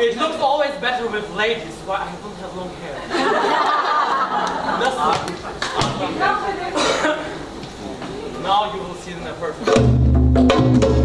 It looks always better with ladies, but I don't have long hair. Now you will see the perfect.